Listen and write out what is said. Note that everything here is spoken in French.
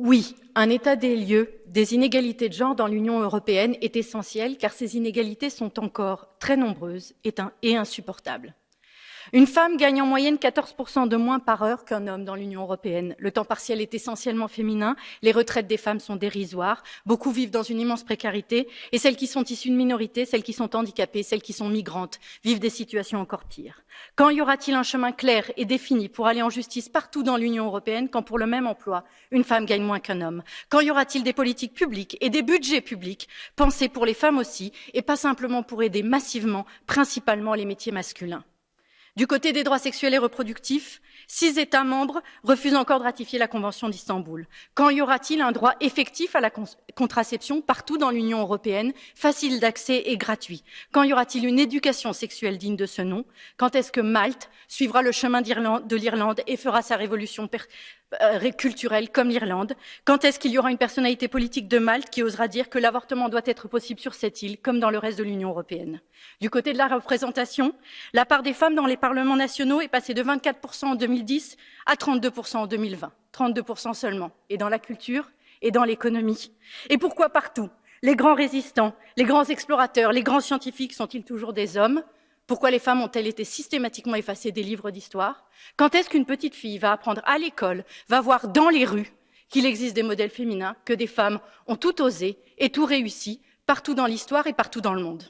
Oui, un état des lieux des inégalités de genre dans l'Union européenne est essentiel car ces inégalités sont encore très nombreuses et insupportables. Une femme gagne en moyenne 14% de moins par heure qu'un homme dans l'Union européenne. Le temps partiel est essentiellement féminin, les retraites des femmes sont dérisoires, beaucoup vivent dans une immense précarité, et celles qui sont issues de minorités, celles qui sont handicapées, celles qui sont migrantes, vivent des situations encore pires. Quand y aura-t-il un chemin clair et défini pour aller en justice partout dans l'Union européenne quand pour le même emploi, une femme gagne moins qu'un homme? Quand y aura-t-il des politiques publiques et des budgets publics pensés pour les femmes aussi, et pas simplement pour aider massivement, principalement les métiers masculins? Du côté des droits sexuels et reproductifs, six États membres refusent encore de ratifier la Convention d'Istanbul. Quand y aura-t-il un droit effectif à la contraception partout dans l'Union européenne, facile d'accès et gratuit? Quand y aura-t-il une éducation sexuelle digne de ce nom? Quand est-ce que Malte suivra le chemin de l'Irlande et fera sa révolution euh, culturelle comme l'Irlande? Quand est-ce qu'il y aura une personnalité politique de Malte qui osera dire que l'avortement doit être possible sur cette île, comme dans le reste de l'Union européenne? Du côté de la représentation, la part des femmes dans les parlements nationaux est passée de 24% en 2010 à 32% en 2020. 32% seulement. Et dans la culture et dans l'économie. Et pourquoi partout? Les grands résistants, les grands explorateurs, les grands scientifiques sont-ils toujours des hommes? Pourquoi les femmes ont-elles été systématiquement effacées des livres d'histoire? Quand est-ce qu'une petite fille va apprendre à l'école, va voir dans les rues qu'il existe des modèles féminins, que des femmes ont tout osé et tout réussi partout dans l'histoire et partout dans le monde?